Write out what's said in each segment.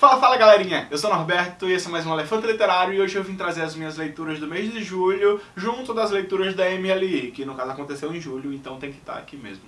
Fala, fala galerinha! Eu sou Norberto e esse é mais um Elefante Literário e hoje eu vim trazer as minhas leituras do mês de julho junto das leituras da MLI, que no caso aconteceu em julho, então tem que estar aqui mesmo.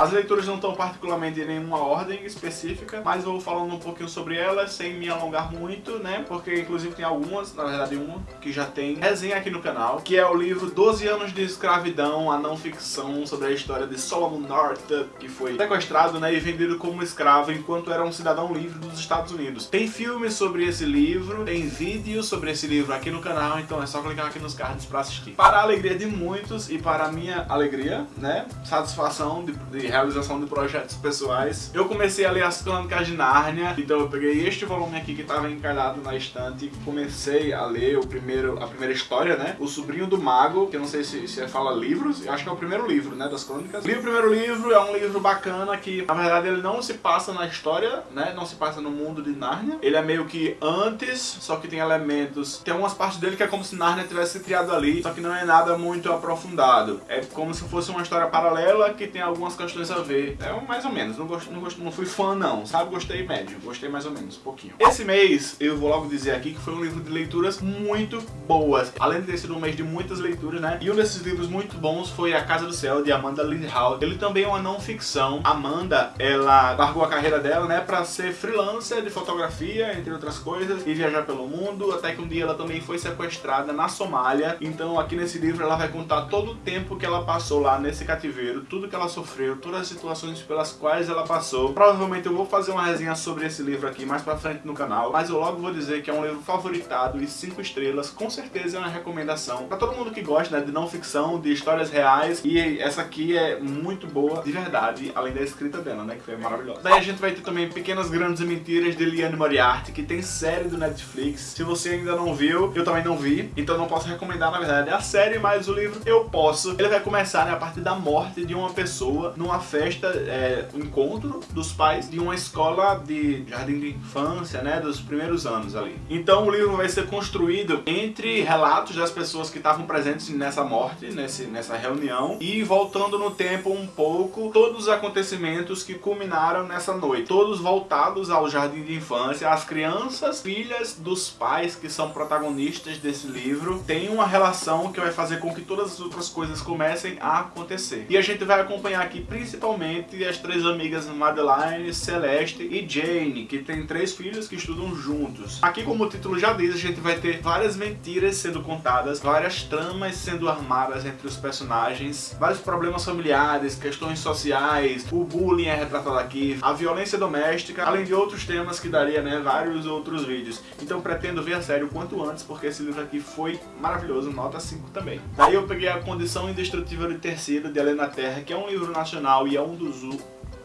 As leituras não estão particularmente em nenhuma ordem específica, mas vou falando um pouquinho sobre elas sem me alongar muito, né? Porque inclusive tem algumas, na verdade uma, que já tem resenha aqui no canal, que é o livro 12 anos de escravidão, a não ficção sobre a história de Solomon Northup, que foi sequestrado né, e vendido como escravo enquanto era um cidadão livre dos Estados Unidos. Tem filme sobre esse livro, tem vídeo sobre esse livro aqui no canal, então é só clicar aqui nos cards pra assistir. Para a alegria de muitos e para a minha alegria, né, satisfação de, de realização de projetos pessoais. Eu comecei a ler as Crônicas de Nárnia, então eu peguei este volume aqui que estava encalhado na estante e comecei a ler o primeiro, a primeira história, né? O Sobrinho do Mago, que eu não sei se, se fala livros, acho que é o primeiro livro, né, das crônicas. Li o primeiro livro, é um livro bacana que, na verdade, ele não se passa na história, né, não se passa no mundo de Nárnia. Ele é meio que antes, só que tem elementos... Tem algumas partes dele que é como se Nárnia tivesse criado ali, só que não é nada muito aprofundado. É como se fosse uma história paralela que tem algumas questões a ver. É mais ou menos, não, gost, não, gost, não fui fã não, sabe? Gostei médio, gostei mais ou menos, um pouquinho. Esse mês, eu vou logo dizer aqui que foi um livro de leituras muito boas. Além de ter sido um mês de muitas leituras, né? E um desses livros muito bons foi A Casa do Céu, de Amanda Lindhout. Ele também é uma não ficção. Amanda, ela largou a carreira dela, né? Pra ser freelancer de fotografia, entre outras coisas, e viajar pelo mundo, até que um dia ela também foi sequestrada na Somália. Então aqui nesse livro ela vai contar todo o tempo que ela passou lá nesse cativeiro, tudo que ela sofreu, todas as situações pelas quais ela passou. Provavelmente eu vou fazer uma resenha sobre esse livro aqui mais pra frente no canal, mas eu logo vou dizer que é um livro favoritado e 5 estrelas, com certeza é uma recomendação pra todo mundo que gosta né, de não ficção, de histórias reais, e essa aqui é muito boa, de verdade, além da escrita dela, né, que foi maravilhosa. Daí a gente vai ter também Pequenas Grandes Mentiras de Liane Moriarty, que tem série do Netflix. Se você ainda não viu, eu também não vi, então não posso recomendar, na verdade, a série, mas o livro eu posso. Ele vai começar né, a partir da morte de uma pessoa numa festa, é, um encontro dos pais de uma escola de jardim de infância, né, dos primeiros anos ali. Então o livro vai ser construído entre relatos das pessoas que estavam presentes nessa morte, nesse, nessa reunião, e voltando no tempo um pouco, todos os acontecimentos que culminaram nessa noite. Todos voltados ao jardim de infância, as crianças, filhas dos pais que são protagonistas desse livro, têm uma relação que vai fazer com que todas as outras coisas comecem a acontecer. E a gente vai acompanhar aqui principalmente as três amigas Madeline, Celeste e Jane, que tem três filhos que estudam juntos. Aqui, como o título já diz, a gente vai ter várias mentiras sendo contadas, várias tramas sendo armadas entre os personagens, vários problemas familiares, questões sociais, o bullying é retratado aqui, a violência doméstica, além de outros temas que daria né, vários outros vídeos. Então pretendo ver a série o quanto antes, porque esse livro aqui foi maravilhoso, nota 5 também. Daí eu peguei a Condição Indestrutível de Terceiro, de Helena Terra, que é um livro nacional e é um dos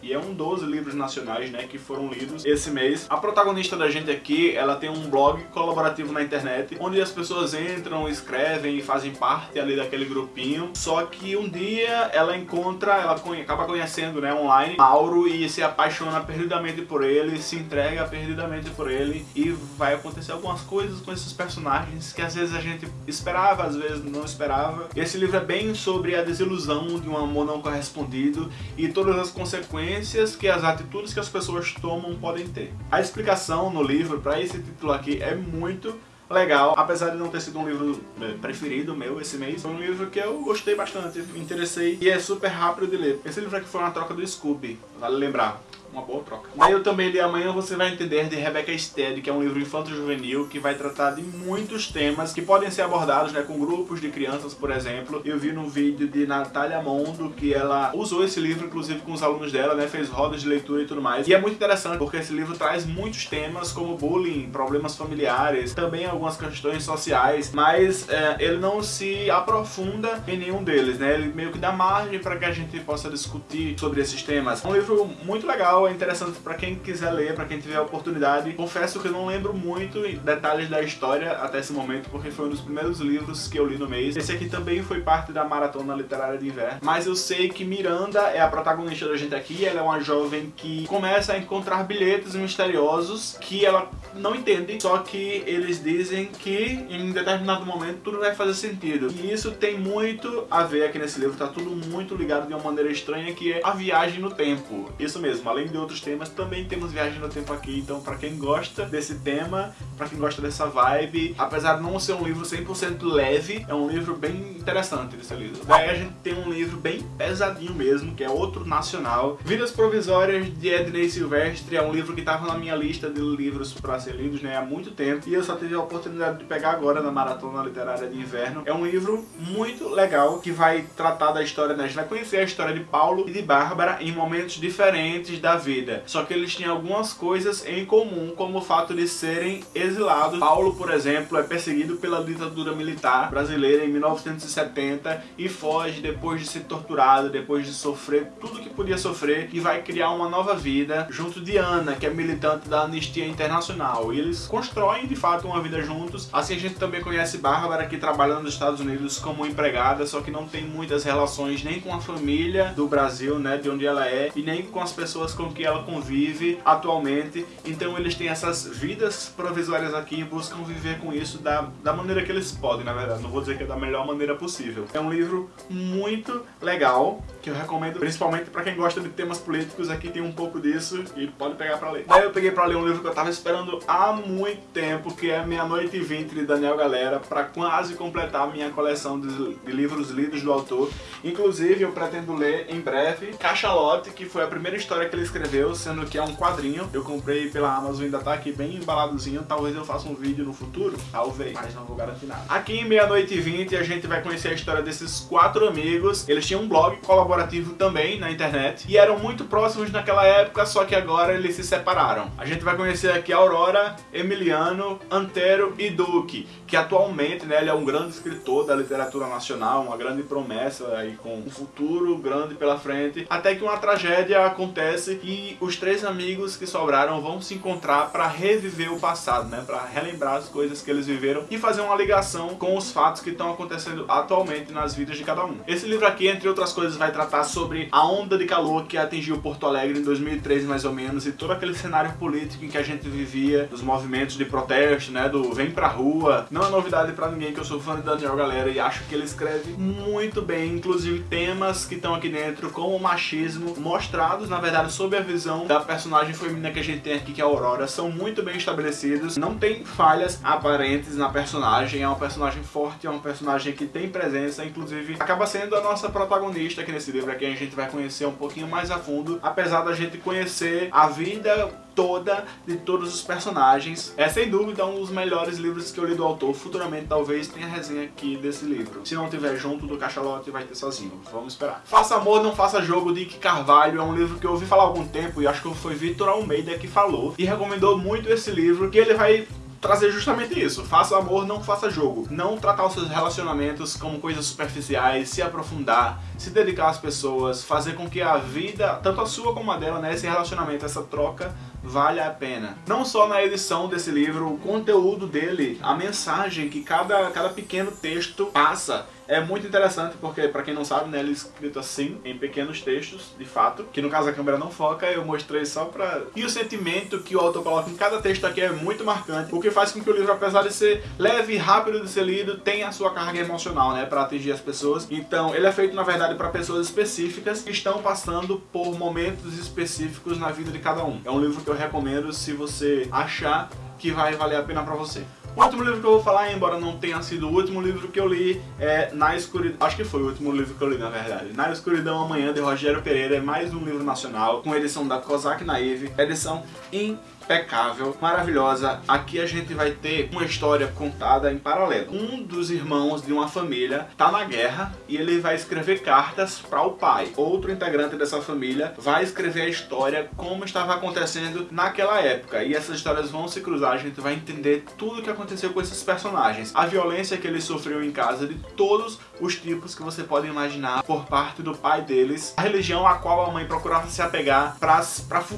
e é um dos livros nacionais, né, que foram lidos esse mês. A protagonista da gente aqui, ela tem um blog colaborativo na internet, onde as pessoas entram, escrevem e fazem parte ali daquele grupinho. Só que um dia ela encontra, ela acaba conhecendo, né, online, Mauro e se apaixona perdidamente por ele, se entrega perdidamente por ele e vai acontecer algumas coisas com esses personagens que às vezes a gente esperava, às vezes não esperava. Esse livro é bem sobre a desilusão de um amor não correspondido e todas as consequências consequências que as atitudes que as pessoas tomam podem ter. A explicação no livro para esse título aqui é muito legal, apesar de não ter sido um livro é, preferido meu esse mês, foi um livro que eu gostei bastante, me interessei e é super rápido de ler. Esse livro aqui foi uma troca do Scooby, vale lembrar uma boa troca. Daí eu também li Amanhã Você Vai Entender, de Rebecca Stead, que é um livro infanto-juvenil que vai tratar de muitos temas que podem ser abordados né, com grupos de crianças, por exemplo. Eu vi no vídeo de Natália Mondo que ela usou esse livro, inclusive com os alunos dela, né, fez rodas de leitura e tudo mais. E é muito interessante, porque esse livro traz muitos temas como bullying, problemas familiares, também algumas questões sociais, mas é, ele não se aprofunda em nenhum deles, né? Ele meio que dá margem para que a gente possa discutir sobre esses temas. É um livro muito legal, é interessante para quem quiser ler, para quem tiver a oportunidade. Confesso que eu não lembro muito detalhes da história até esse momento, porque foi um dos primeiros livros que eu li no mês. Esse aqui também foi parte da Maratona Literária de Inverno, mas eu sei que Miranda é a protagonista da gente aqui, ela é uma jovem que começa a encontrar bilhetes misteriosos que ela não entende, só que eles dizem que em determinado momento tudo vai fazer sentido. E isso tem muito a ver aqui nesse livro, tá tudo muito ligado de uma maneira estranha, que é a viagem no tempo. Isso mesmo, além de outros temas, também temos viagem no tempo aqui, então para quem gosta desse tema, para quem gosta dessa vibe, apesar de não ser um livro 100% leve, é um livro bem interessante de ser lido. Daí a gente tem um livro bem pesadinho mesmo, que é outro nacional, Vidas Provisórias de Ednei Silvestre, é um livro que estava na minha lista de livros para ser lidos né, há muito tempo, e eu só tive a oportunidade de pegar agora na Maratona Literária de Inverno. É um livro muito legal, que vai tratar da história, né? a gente vai conhecer a história de Paulo e de Bárbara em momentos diferentes da vida, só que eles tinham algumas coisas em comum, como o fato de serem exilados. Paulo, por exemplo, é perseguido pela ditadura militar brasileira em 1970 e foge depois de ser torturado, depois de sofrer tudo que podia sofrer e vai criar uma nova vida junto de Ana, que é militante da Anistia Internacional. E eles constroem de fato uma vida juntos. Assim a gente também conhece Bárbara, que trabalha nos Estados Unidos como empregada, só que não tem muitas relações nem com a família do Brasil, né, de onde ela é, e nem com as pessoas com que ela convive atualmente. Então eles têm essas vidas provisórias aqui e buscam viver com isso da, da maneira que eles podem, na verdade. Não vou dizer que é da melhor maneira possível. É um livro muito legal, que eu recomendo principalmente para quem gosta de temas políticos. Aqui tem um pouco disso e pode pegar para ler. Daí eu peguei para ler um livro que eu tava esperando há muito tempo, que é Meia-Noite e Vinte, de Daniel Galera, para quase completar a minha coleção de, de livros lidos do autor. Inclusive, eu pretendo ler em breve Cachalote, que foi a primeira história que ele escreveu, sendo que é um quadrinho. Eu comprei pela Amazon, ainda tá aqui bem embaladozinho. Talvez eu faça um vídeo no futuro, talvez, mas não vou garantir nada. Aqui em Meia-Noite e Vinte, a gente vai conhecer a história desses quatro amigos. Eles tinham um blog colaborativo também na internet e eram muito próximos naquela época, só que agora eles se separaram. A gente vai conhecer aqui Aurora, Emiliano, Antero e Duque, que atualmente né, ele é um grande escritor da literatura nacional, uma grande promessa aí com um futuro grande pela frente, até que uma tragédia acontece e os três amigos que sobraram vão se encontrar para reviver o passado, né, para relembrar as coisas que eles viveram e fazer uma ligação com os fatos que estão acontecendo atualmente nas vidas de cada um. Esse livro aqui, entre outras coisas, vai tratar sobre a onda de calor que atingiu Porto Alegre em 2013 mais ou menos e todo aquele cenário político em que a gente vivia, dos movimentos de protesto, né, do vem pra rua. Não é novidade pra ninguém que eu sou fã de Daniel Galera e acho que ele escreve muito bem, inclusive temas que estão aqui dentro, como o machismo, mostrados, na verdade, sob a visão da personagem feminina que a gente tem aqui, que é a Aurora, são muito bem estabelecidos, não tem falhas aparentes na personagem, é uma personagem forte, é uma personagem que tem presença, inclusive acaba sendo a nossa protagonista aqui nesse livro, aqui a gente vai conhecer um pouquinho mais a fundo, apesar da gente conhecer a vida toda de todos os personagens. É sem dúvida um dos melhores livros que eu li do autor. Futuramente talvez tenha resenha aqui desse livro. Se não tiver junto do Cachalote, vai ter sozinho. Vamos esperar. Faça Amor, Não Faça Jogo, de Ike Carvalho. É um livro que eu ouvi falar há algum tempo e acho que foi Vitor Almeida que falou. E recomendou muito esse livro, que ele vai trazer justamente isso. Faça amor, não faça jogo. Não tratar os seus relacionamentos como coisas superficiais, se aprofundar, se dedicar às pessoas, fazer com que a vida, tanto a sua como a dela, né, esse relacionamento, essa troca, vale a pena. Não só na edição desse livro, o conteúdo dele, a mensagem que cada, cada pequeno texto passa é muito interessante porque, pra quem não sabe, né, ele é escrito assim, em pequenos textos, de fato, que no caso a câmera não foca, eu mostrei só pra... E o sentimento que o autor coloca em cada texto aqui é muito marcante, o que faz com que o livro, apesar de ser leve e rápido de ser lido, tenha a sua carga emocional, né, pra atingir as pessoas. Então, ele é feito, na verdade, pra pessoas específicas que estão passando por momentos específicos na vida de cada um. É um livro que eu recomendo se você achar que vai valer a pena pra você. O último livro que eu vou falar, embora não tenha sido o último livro que eu li, é Na Escuridão. Acho que foi o último livro que eu li, na verdade. Na Escuridão Amanhã, de Rogério Pereira. É mais um livro nacional, com edição da Kozak Naive. Edição incrível impecável, maravilhosa. Aqui a gente vai ter uma história contada em paralelo. Um dos irmãos de uma família tá na guerra e ele vai escrever cartas para o pai. Outro integrante dessa família vai escrever a história como estava acontecendo naquela época. E essas histórias vão se cruzar, a gente vai entender tudo o que aconteceu com esses personagens. A violência que ele sofreu em casa de todos os tipos que você pode imaginar por parte do pai deles. A religião a qual a mãe procurava se apegar para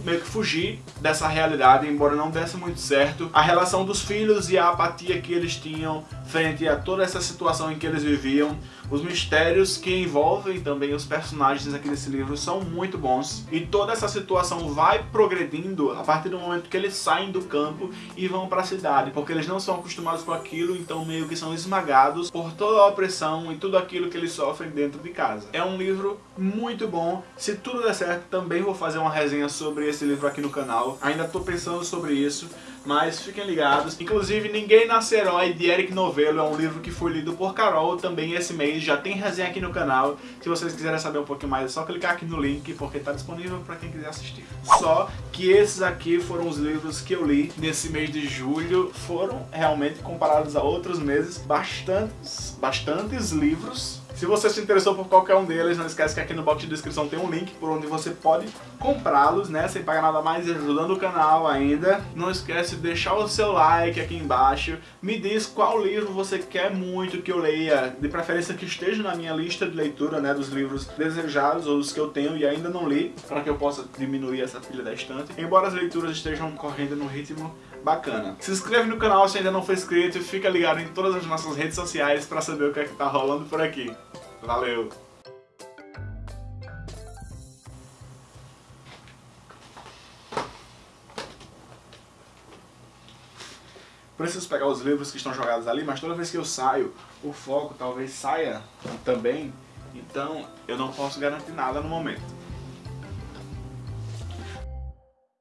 meio que fugir dessa realidade, embora não desse muito certo. A relação dos filhos e a apatia que eles tinham frente a toda essa situação em que eles viviam. Os mistérios que envolvem também os personagens aqui desse livro são muito bons. E toda essa situação vai progredindo a partir do momento que eles saem do campo e vão para a cidade. Porque eles não são acostumados com aquilo, então meio que são esmagados por toda a opressão e tudo aquilo que eles sofrem dentro de casa. É um livro muito bom. Se tudo der certo, também vou fazer uma resenha sobre esse livro aqui no canal. Ainda estou pensando sobre isso mas fiquem ligados. Inclusive, Ninguém Nasce Herói, de Eric Novello, é um livro que foi lido por Carol também esse mês, já tem resenha aqui no canal. Se vocês quiserem saber um pouquinho mais, é só clicar aqui no link, porque está disponível para quem quiser assistir. Só que esses aqui foram os livros que eu li nesse mês de julho, foram realmente comparados a outros meses, bastantes, bastantes livros se você se interessou por qualquer um deles, não esquece que aqui no box de descrição tem um link por onde você pode comprá-los, né, sem pagar nada mais ajudando o canal ainda. Não esquece de deixar o seu like aqui embaixo. Me diz qual livro você quer muito que eu leia, de preferência que esteja na minha lista de leitura, né, dos livros desejados ou dos que eu tenho e ainda não li, para que eu possa diminuir essa pilha da estante. Embora as leituras estejam correndo no ritmo bacana. Se inscreve no canal se ainda não for inscrito e fica ligado em todas as nossas redes sociais para saber o que é que tá rolando por aqui. Valeu! Preciso pegar os livros que estão jogados ali, mas toda vez que eu saio, o foco talvez saia também, então eu não posso garantir nada no momento.